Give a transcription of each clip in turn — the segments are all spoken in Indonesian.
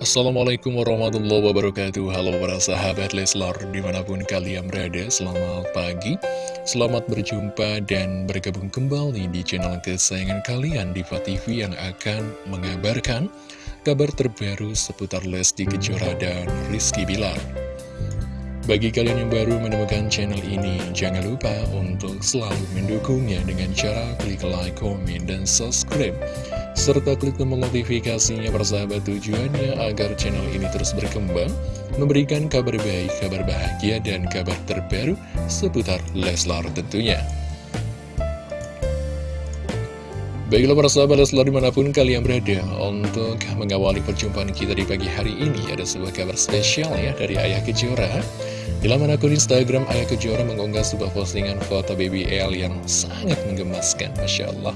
Assalamualaikum warahmatullahi wabarakatuh. Halo para sahabat Leslar di mana pun kalian berada Selamat pagi. Selamat berjumpa dan bergabung kembali di channel kesayangan kalian Diva TV yang akan mengabarkan Kabar terbaru seputar Lesti Kejora dan Rizky Bilar. Bagi kalian yang baru menemukan channel ini, jangan lupa untuk selalu mendukungnya dengan cara klik like, komen, dan subscribe serta klik tombol notifikasinya persahabat tujuannya agar channel ini terus berkembang, memberikan kabar baik, kabar bahagia, dan kabar terbaru seputar Leslar tentunya. Baiklah para sahabat Leslar di mana pun kalian berada Untuk mengawali perjumpaan kita di pagi hari ini Ada sebuah kabar spesial ya dari Ayah Kejora di laman akun Instagram, Ayah Kejora mengunggah sebuah postingan foto BBL yang sangat menggemaskan, Masya Allah.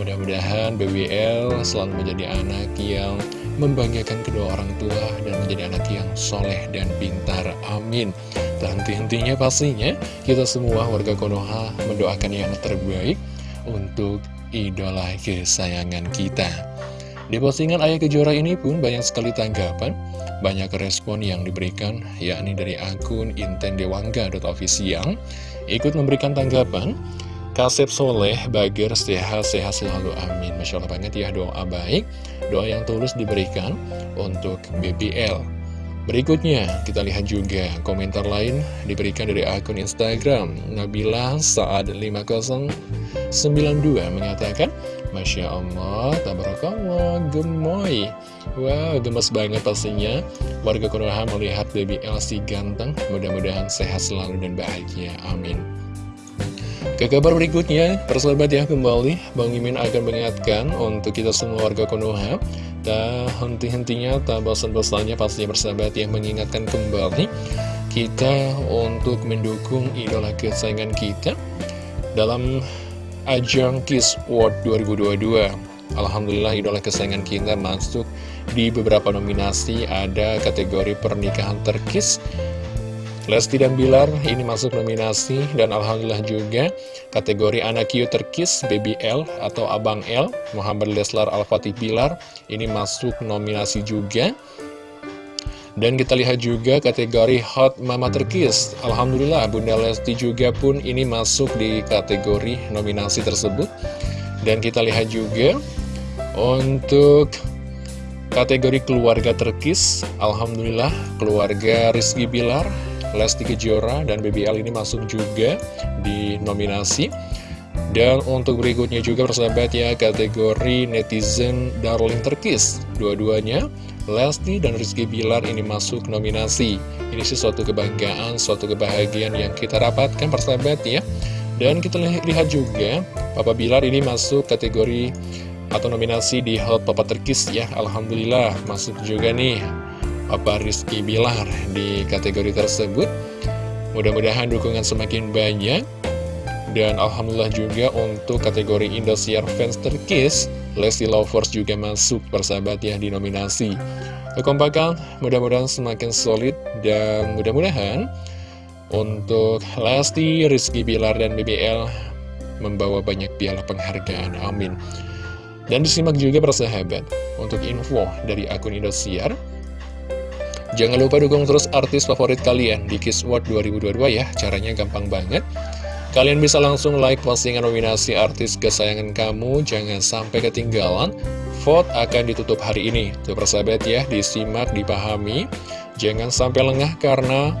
Mudah-mudahan BBL selalu menjadi anak yang membanggakan kedua orang tua dan menjadi anak yang soleh dan pintar. Amin. Dan henti-hentinya pastinya kita semua warga Konoha mendoakan yang terbaik untuk idola kesayangan kita. Di postingan Ayah Kejora ini pun banyak sekali tanggapan banyak respon yang diberikan, yakni dari akun intendewangga.official, ikut memberikan tanggapan, Kasep Soleh, Bager, sehat-sehat selalu, amin. Masya Allah banget ya, doa baik, doa yang tulus diberikan untuk BBL. Berikutnya, kita lihat juga komentar lain diberikan dari akun Instagram. Nabila Saad 5092 mengatakan, Masya Allah, tabarakallah, gemoy. Wow, gemes banget pastinya. Warga Konoha melihat baby Elsie ganteng. Mudah-mudahan sehat selalu dan bahagia. Amin. Ke kabar berikutnya, persahabat ya kembali, Bang Mimin akan mengingatkan untuk kita semua warga Konoha. Tak henti-hentinya, tak bosan-bosannya pastinya persahabat yang mengingatkan kembali kita untuk mendukung idola kesayangan kita dalam ajang Kiss World 2022 Alhamdulillah idola kesayangan kita masuk di beberapa nominasi. Ada kategori pernikahan terkis Lesti dan Bilar ini masuk nominasi. Dan Alhamdulillah juga kategori anak Q terkis Baby L atau Abang L Muhammad Leslar Al-Fatih Bilar ini masuk nominasi juga dan kita lihat juga kategori Hot Mama Terkis. Alhamdulillah Bunda Lesti juga pun ini masuk di kategori nominasi tersebut. Dan kita lihat juga untuk kategori keluarga terkis Alhamdulillah keluarga Rizky Bilar Lesti Kejora dan BBL ini masuk juga di nominasi. Dan untuk berikutnya juga persahabat ya kategori netizen darling terkis. Dua-duanya Lesti dan Rizky Bilar ini masuk nominasi. Ini sih suatu kebanggaan, suatu kebahagiaan yang kita dapatkan persahabat ya. Dan kita lihat juga Papa Bilar ini masuk kategori atau nominasi di Hot Papa Terkis ya. Alhamdulillah masuk juga nih Papa Rizky Bilar di kategori tersebut. Mudah-mudahan dukungan semakin banyak. Dan Alhamdulillah juga untuk kategori Indosiar Fans Terkis Lesti Lovers juga masuk persahabat ya di nominasi. Kekompakan mudah-mudahan semakin solid dan mudah-mudahan Untuk Lesti, Rizky Bilar, dan BBL membawa banyak piala penghargaan. Amin. Dan disimak juga persahabat Untuk info dari akun Indosiar Jangan lupa dukung terus artis favorit kalian di Kiss World 2022 ya Caranya gampang banget Kalian bisa langsung like postingan nominasi artis kesayangan kamu, jangan sampai ketinggalan. Vote akan ditutup hari ini. Tuh persahabat ya, disimak, dipahami. Jangan sampai lengah karena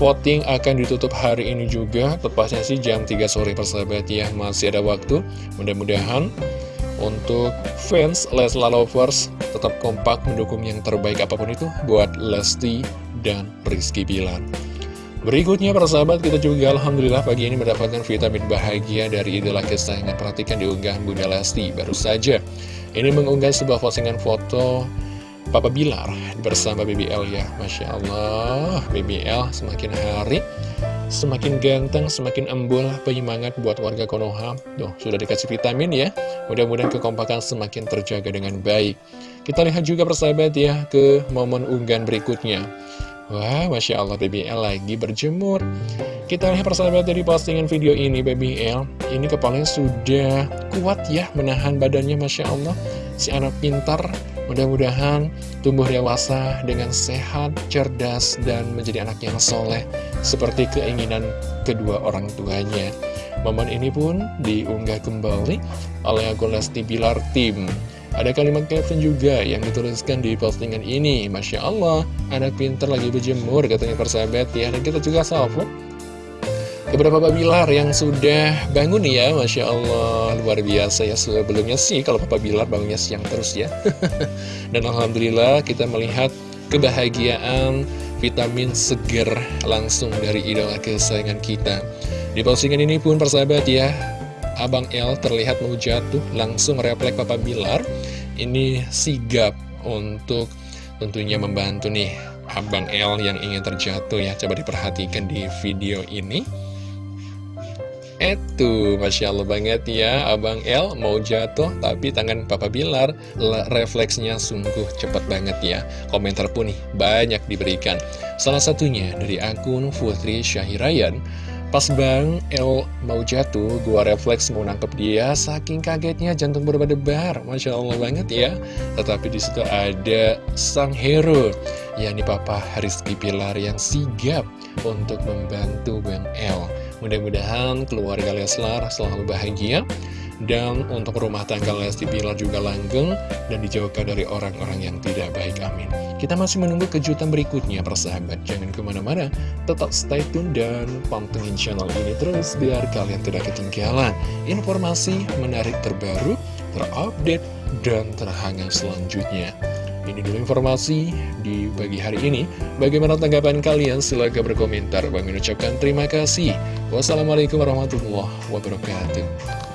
voting akan ditutup hari ini juga. Tepatnya sih jam 3 sore persahabat ya, masih ada waktu. Mudah-mudahan untuk fans Leslar Lovers tetap kompak mendukung yang terbaik apa pun itu buat Lesti dan Rizky Bilar. Berikutnya para sahabat kita juga Alhamdulillah pagi ini mendapatkan vitamin bahagia dari idola kesayangan Perhatikan diunggahan Bunda Lesti baru saja. Ini mengunggah sebuah postingan foto Papa Bilar bersama BBL ya. Masya Allah BBL semakin hari Semakin ganteng, semakin embul penyemangat buat warga Konoha. Tuh, sudah dikasih vitamin ya. Mudah-mudahan kekompakan semakin terjaga dengan baik. Kita lihat juga persahabat ya ke momen unggahan berikutnya Wah, Masya Allah BBL lagi berjemur. Kita lihat persahabat dari postingan video ini BBL Ini kepalanya sudah kuat ya menahan badannya Masya Allah. Si anak pintar Mudah-mudahan tumbuh dewasa dengan sehat, cerdas, dan menjadi anak yang soleh Seperti keinginan kedua orang tuanya. Momen ini pun diunggah kembali oleh akun Lesti Bilar Tim ada kalimat caption juga yang dituliskan di postingan ini. Masya Allah, anak pinter lagi berjemur katanya persahabat ya. Dan kita juga salvo. Beberapa Papa Bilar yang sudah bangun ya Masya Allah. Luar biasa ya Sebelumnya sih kalau Papa Bilar bangunnya siang terus ya. Dan Alhamdulillah kita melihat kebahagiaan vitamin seger langsung dari idola kesayangan kita. Di postingan ini pun persahabat ya Abang L terlihat mau jatuh langsung refleks Papa Bilar Ini sigap untuk tentunya membantu nih Abang L yang ingin terjatuh ya Coba diperhatikan di video ini itu, Masya Allah banget ya, Abang L mau jatuh, tapi tangan Papa Bilar refleksnya sungguh cepat banget ya. Komentar pun nih banyak diberikan. Salah satunya dari akun Putri Syahirayan, Pas Bang L mau jatuh, gua refleks mau nangkep dia, saking kagetnya jantung berdebar, Masya Allah banget ya. Tetapi di situ ada sang hero, yakni Papa Rizky Pilar yang sigap untuk membantu Bang L. Mudah-mudahan keluarga Leslar selalu bahagia dan untuk rumah tangga Lesti Bilar juga langgeng dan dijauhkan dari orang-orang yang tidak baik, amin. Kita masih menunggu kejutan berikutnya, persahabat. Jangan ke mana-mana, tetap stay tune dan pantengin channel ini terus biar kalian tidak ketinggalan informasi menarik terbaru, terupdate, dan terhangat selanjutnya. Ini dulu informasi di pagi hari ini. Bagaimana tanggapan kalian? Silahkan berkomentar. Bang ucapkan terima kasih. Wassalamualaikum warahmatullahi wabarakatuh.